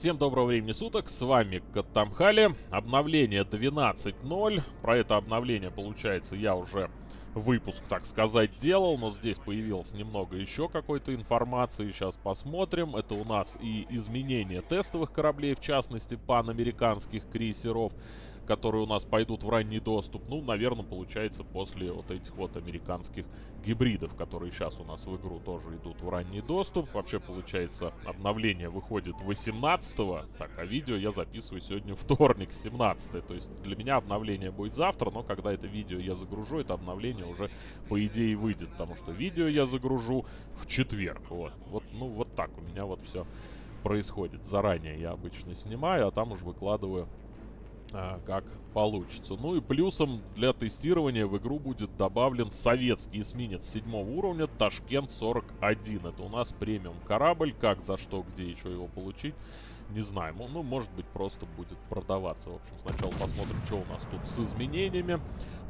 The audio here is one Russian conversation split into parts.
Всем доброго времени суток, с вами Каттамхали, обновление 12.0, про это обновление, получается, я уже выпуск, так сказать, делал, но здесь появилось немного еще какой-то информации, сейчас посмотрим, это у нас и изменение тестовых кораблей, в частности, панамериканских крейсеров, которые у нас пойдут в ранний доступ. Ну, наверное, получается после вот этих вот американских гибридов, которые сейчас у нас в игру тоже идут в ранний доступ. Вообще, получается, обновление выходит 18-го. Так, а видео я записываю сегодня вторник, 17 То есть для меня обновление будет завтра, но когда это видео я загружу, это обновление уже по идее выйдет. Потому что видео я загружу в четверг. Вот, вот ну вот так у меня вот все происходит. Заранее я обычно снимаю, а там уже выкладываю а, как получится. Ну и плюсом для тестирования в игру будет добавлен советский эсминец седьмого уровня Ташкент 41. Это у нас премиум корабль. Как, за что, где что его получить, не знаю. Ну, может быть, просто будет продаваться. В общем, сначала посмотрим, что у нас тут с изменениями.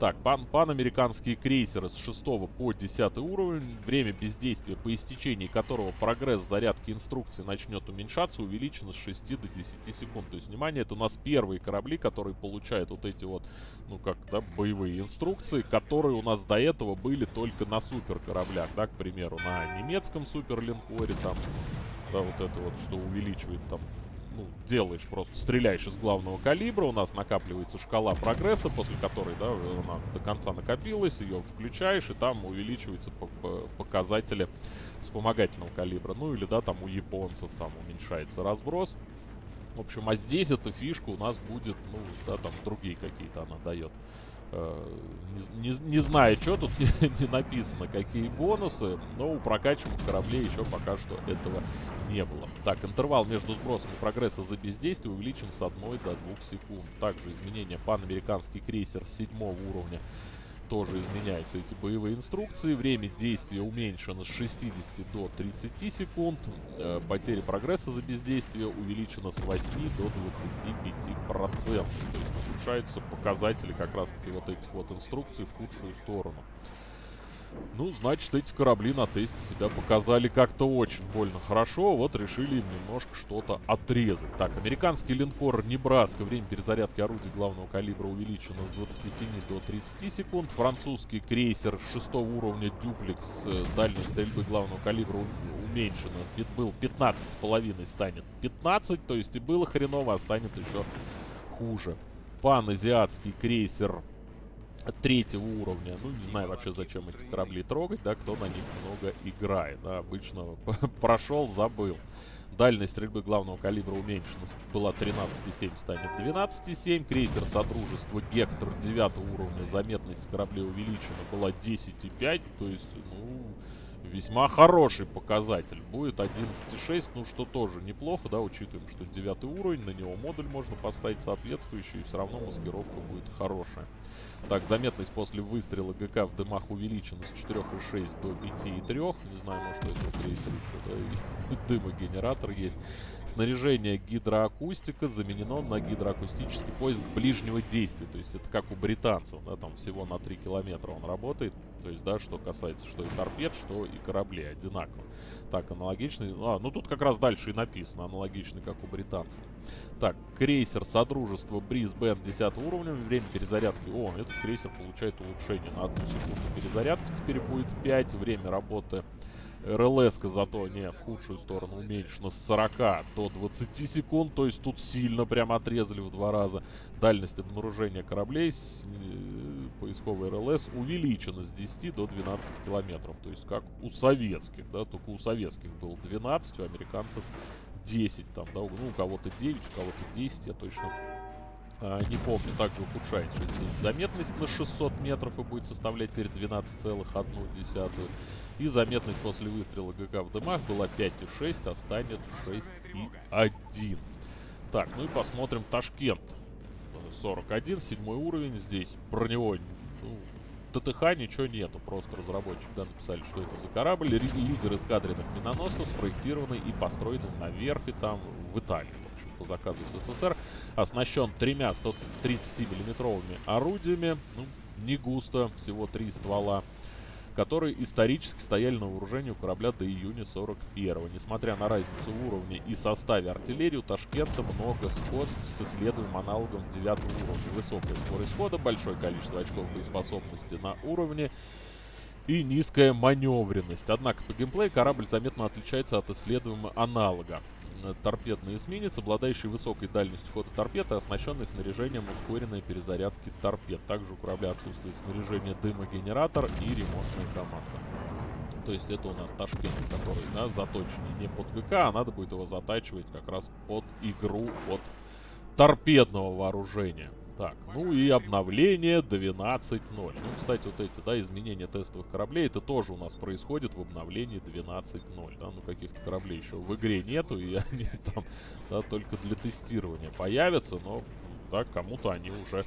Так, пан панамериканские крейсеры с 6 по 10 уровень, время бездействия, по истечении которого прогресс зарядки инструкции начнет уменьшаться, увеличено с 6 до 10 секунд. То есть, внимание, это у нас первые корабли, которые получают вот эти вот, ну как, да, боевые инструкции, которые у нас до этого были только на супер кораблях, да, к примеру, на немецком суперлинкоре, там, да, вот это вот, что увеличивает там ну, делаешь просто, стреляешь из главного калибра, у нас накапливается шкала прогресса, после которой, да, она до конца накопилась, ее включаешь, и там увеличиваются показатели вспомогательного калибра. Ну, или, да, там у японцев там уменьшается разброс. В общем, а здесь эта фишка у нас будет, ну, да, там другие какие-то она дает. Э, не, не, знаю, что тут не, написано, какие бонусы, но у прокачиваемых кораблей еще пока что этого не было. Так, интервал между сбросами прогресса за бездействие увеличен с 1 до 2 секунд. Также изменения панамериканский крейсер 7 уровня тоже изменяются эти боевые инструкции. Время действия уменьшено с 60 до 30 секунд. Э, потери прогресса за бездействие увеличено с 8 до 25 процентов. То есть улучшаются показатели как раз таки вот этих вот инструкций в худшую сторону. Ну, значит, эти корабли на тесте себя показали как-то очень больно хорошо. Вот решили им немножко что-то отрезать. Так, американский линкор Небраска. Время перезарядки орудий главного калибра увеличено с 27 до 30 секунд. Французский крейсер 6 уровня Дюплекс. Э, дальность стрельбы главного калибра уменьшена. Был 15,5 станет 15. То есть и было хреново, а станет еще хуже. Пан-азиатский крейсер третьего уровня. Ну, не знаю вообще, зачем эти корабли трогать, да, кто на них много играет. Да, обычно прошел, забыл. Дальность стрельбы главного калибра уменьшена. Была 13,7, станет 12,7. Крейсер Содружества Гектор 9 уровня. Заметность кораблей увеличена. Была 10,5. То есть, ну, весьма хороший показатель. Будет 11,6, ну, что тоже неплохо, да, учитываем, что 9 уровень. На него модуль можно поставить соответствующий. И все равно маскировка будет хорошая. Так, заметность после выстрела ГК в дымах увеличена с 4,6 до 5,3. Не знаю, может, это крейсер еще, да, дымогенератор есть. Снаряжение гидроакустика заменено на гидроакустический поиск ближнего действия. То есть это как у британцев, да, там всего на 3 километра он работает. То есть, да, что касается что и торпед, что и кораблей одинаково. Так, аналогичный. А, ну тут как раз дальше и написано, аналогичный, как у британцев. Так, крейсер Содружества Брисбен 10 уровня. Время перезарядки. О, этот крейсер получает улучшение на одну секунду перезарядки. Теперь будет 5. Время работы рлс зато не в худшую сторону уменьшена с 40 до 20 секунд. То есть тут сильно прям отрезали в два раза. Дальность обнаружения кораблей с э, поисковой РЛС увеличена с 10 до 12 километров. То есть как у советских, да, только у советских было 12, у американцев 10 там, да, ну у кого-то 9, у кого-то 10, я точно а, не помню, также ухудшается заметность на 600 метров и будет составлять теперь 12,1. И заметность после выстрела ГК в дымах была 5,6, а станет 6,1. Так, ну и посмотрим Ташкент. 41, седьмой уровень здесь. Про него ну, ТТХ ничего нету, просто разработчики да, написали, что это за корабль. Лидер эскадренных миноносцев спроектированный и построенный на верфи там в Италии, в общем, по заказу СССР. Оснащен тремя 130 миллиметровыми орудиями, ну, не густо, всего три ствола. Которые исторически стояли на вооружении у корабля до июня 41 Несмотря на разницу в уровне и составе артиллерии, у Ташкента много сходств с исследуемым аналогом 9 уровня. Высокая скорость хода, большое количество очков боеспособности на уровне и низкая маневренность. Однако по геймплею корабль заметно отличается от исследуемого аналога. Э, торпедный эсминец, обладающий высокой дальностью хода торпед и оснащенный снаряжением ускоренной перезарядки торпед. Также у корабля отсутствует снаряжение дымогенератор и ремонтная команда. То есть это у нас Ташкент, который да, заточенный не под ГК, а надо будет его затачивать как раз под игру от торпедного вооружения. Так, ну и обновление 12.0. Ну, кстати, вот эти, да, изменения тестовых кораблей, это тоже у нас происходит в обновлении 12.0, да, ну каких-то кораблей еще в игре нету, и они там, да, только для тестирования появятся, но, да, кому-то они уже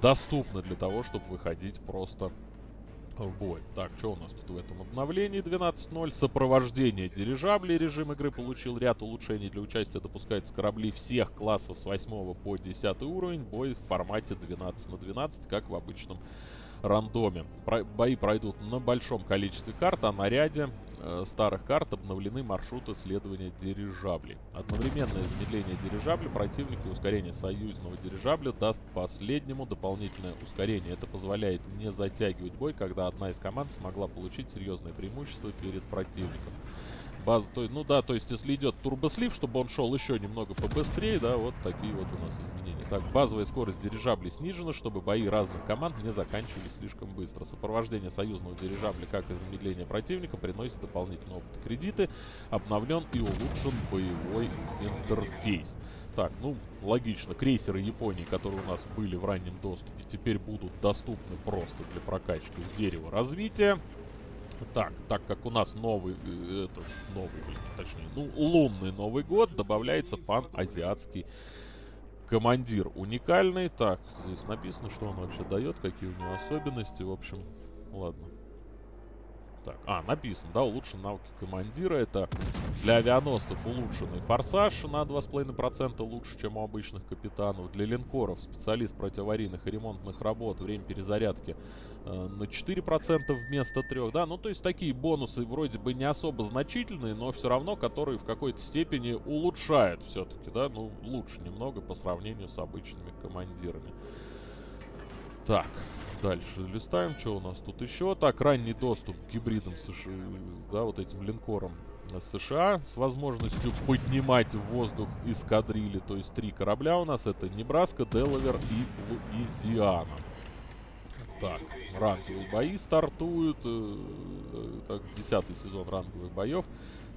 доступны для того, чтобы выходить просто в бой. Так, что у нас тут в этом обновлении 12.0? Сопровождение дирижаблей. Режим игры получил ряд улучшений. Для участия допускаются корабли всех классов с 8 по 10 уровень. Бой в формате 12 на 12, как в обычном рандоме. Про бои пройдут на большом количестве карт, а на ряде э, старых карт обновлены маршруты следования дирижаблей. Одновременное замедление дирижабля противника и ускорение союзного дирижабля даст последнему дополнительное ускорение. Это позволяет не затягивать бой, когда одна из команд смогла получить серьезное преимущество перед противником. Баз, то, ну да, то есть если идет турбослив, чтобы он шел еще немного побыстрее, да, вот такие вот у нас изменения. Так, базовая скорость дирижаблей снижена, чтобы бои разных команд не заканчивались слишком быстро. Сопровождение союзного дирижабля, как и замедление противника, приносит дополнительные опыт кредиты. Обновлен и улучшен боевой интерфейс. Так, ну, логично, крейсеры Японии, которые у нас были в раннем доступе, теперь будут доступны просто для прокачки в дерево развития. Так, так как у нас новый, э, это, новый, точнее, ну, лунный Новый год, добавляется пан-азиатский командир уникальный. Так, здесь написано, что он вообще дает, какие у него особенности. В общем, ладно. Так, а, написано, да, улучшен навыки командира. Это для авианосцев улучшенный форсаж на 2,5% лучше, чем у обычных капитанов. Для линкоров специалист противоаварийных и ремонтных работ. Время перезарядки э, на 4% вместо 3%. Да, ну то есть такие бонусы вроде бы не особо значительные, но все равно, которые в какой-то степени улучшают все-таки, да, ну лучше немного по сравнению с обычными командирами. Так, дальше листаем, что у нас тут еще. Так, ранний доступ к гибридам США, да, вот этим линкорам США с возможностью поднимать в воздух эскадрили. То есть три корабля у нас. Это Небраска, Делавер и Луизиана. Так, ранговые бои стартуют. Э, так, десятый сезон ранговых боев.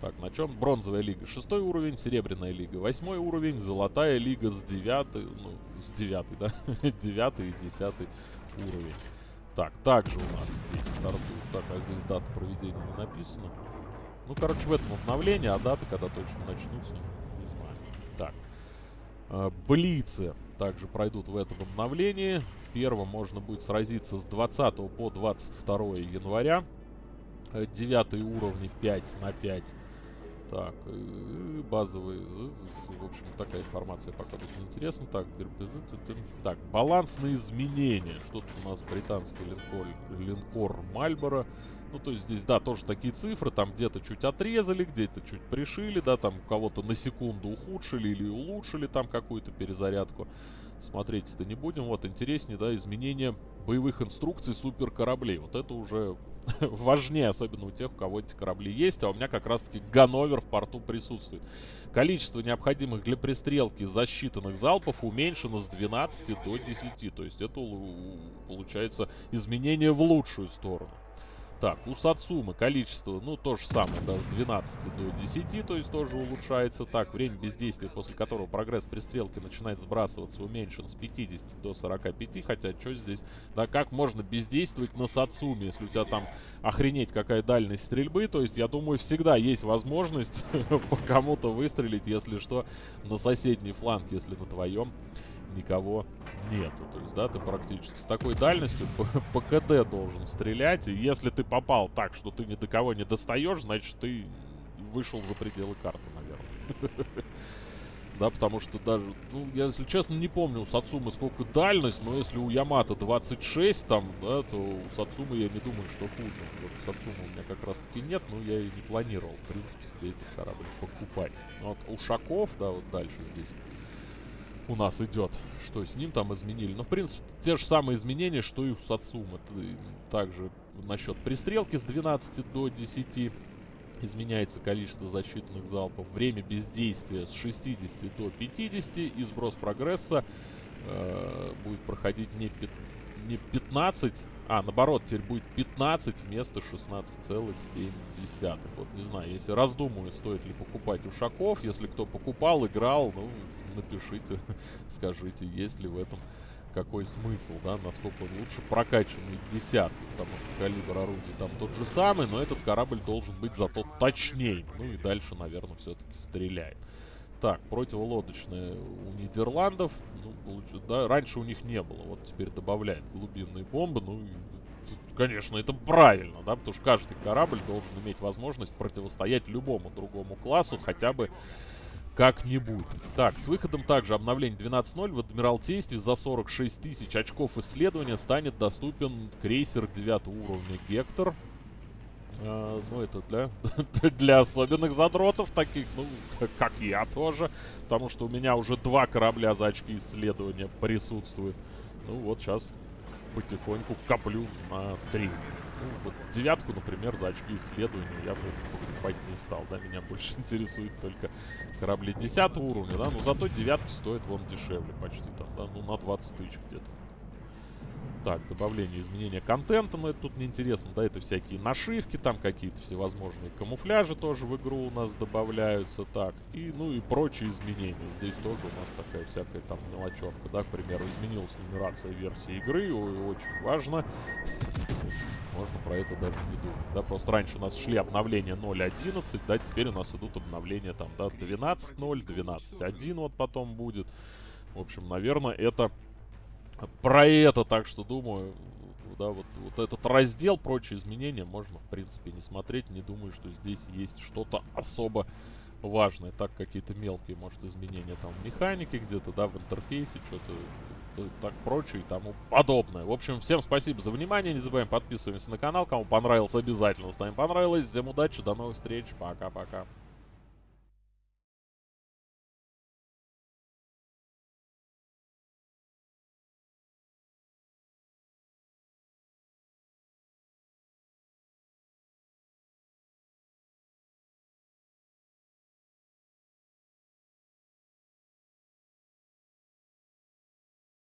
Так, на чем? Бронзовая лига шестой уровень, серебряная лига восьмой уровень, золотая лига с девятый, ну, с девятый, да? девятый и десятый уровень. Так, также у нас здесь стартует. Так, а здесь дата проведения не написана. Ну, короче, в этом обновлении, а даты, когда точно начнутся, не знаю. Так. Э, блицы также пройдут в этом обновлении. В можно будет сразиться с 20 по 22 января. Э, девятые уровни 5 на 5 так, базовый, в общем, такая информация пока тут не интересна. Так, так, балансные изменения. Что-то у нас британский линкор, линкор Мальборо. Ну, то есть здесь, да, тоже такие цифры, там где-то чуть отрезали, где-то чуть пришили, да, там кого-то на секунду ухудшили или улучшили там какую-то перезарядку. Смотреть-то не будем. Вот, интереснее, да, изменения боевых инструкций супер кораблей. Вот это уже важнее, особенно у тех, у кого эти корабли есть, а у меня как раз-таки Ганновер в порту присутствует. Количество необходимых для пристрелки засчитанных залпов уменьшено с 12 до 10, то есть это получается изменение в лучшую сторону. Так, у Сацумы количество, ну, то же самое, да, с 12 до 10, то есть тоже улучшается. Так, время бездействия, после которого прогресс пристрелки начинает сбрасываться, уменьшен с 50 до 45, хотя что здесь, да, как можно бездействовать на Сацуме, если у тебя там охренеть какая дальность стрельбы, то есть, я думаю, всегда есть возможность по кому-то выстрелить, если что, на соседний фланг, если на твоем никого нету. То есть, да, ты практически с такой дальностью по, по КД должен стрелять. И если ты попал так, что ты ни до кого не достаешь, значит, ты вышел за пределы карты, наверное. да, потому что даже, ну, я, если честно, не помню у Сацумы сколько дальность, но если у Ямато 26 там, да, то у Сацумы я не думаю, что хуже. Вот Сацумы у меня как раз таки нет, но я и не планировал, в принципе, себе этот корабль покупать. Вот у Шаков, да, вот дальше здесь у нас идет, что с ним там изменили. Но, в принципе, те же самые изменения, что и у Сацумы. Также насчет пристрелки с 12 до 10 изменяется количество защитных залпов, время бездействия с 60 до 50 и сброс прогресса э, будет проходить не, пи не 15, а наоборот, теперь будет 15 вместо 16,7. Вот не знаю, если раздумываю, стоит ли покупать ушаков, если кто покупал, играл, ну напишите, скажите, есть ли в этом какой смысл, да, насколько лучше прокачанный десятки, потому что калибр орудий там тот же самый, но этот корабль должен быть зато точнее, ну и дальше, наверное, все-таки стреляет. Так, противолодочные у Нидерландов, ну, да, раньше у них не было, вот теперь добавляют глубинные бомбы, ну, конечно, это правильно, да, потому что каждый корабль должен иметь возможность противостоять любому другому классу, хотя бы как-нибудь. Так, с выходом также обновления 12.0 в Адмиралтействе за 46 тысяч очков исследования станет доступен крейсер 9 уровня Гектор. А, ну, это для, для особенных задротов, таких, ну, как я тоже. Потому что у меня уже два корабля за очки исследования присутствуют. Ну, вот сейчас потихоньку коплю на три. Ну, вот девятку, например, за очки исследования я бы покупать не стал, да, меня больше интересует только корабли 10 уровня, да, но зато девятки стоят вон дешевле почти там, да, ну на 20 тысяч где-то. Так, добавление, изменения контента, но это тут неинтересно, да, это всякие нашивки, там какие-то всевозможные камуфляжи тоже в игру у нас добавляются, так, и, ну и прочие изменения. Здесь тоже у нас такая всякая там мелочевка, да, к примеру, изменилась нумерация версии игры, очень важно можно про это даже не думать. Да, просто раньше у нас шли обновления 0.11, да, теперь у нас идут обновления там, да, 12.0, 12.1 вот потом будет. В общем, наверное, это про это, так что думаю, да, вот, вот этот раздел, прочие изменения можно, в принципе, не смотреть. Не думаю, что здесь есть что-то особо важное. Так, какие-то мелкие, может, изменения там в механике где-то, да, в интерфейсе, что-то так прочее и тому подобное. В общем, всем спасибо за внимание. Не забываем подписываться на канал. Кому понравилось, обязательно ставим понравилось. Всем удачи, до новых встреч. Пока-пока.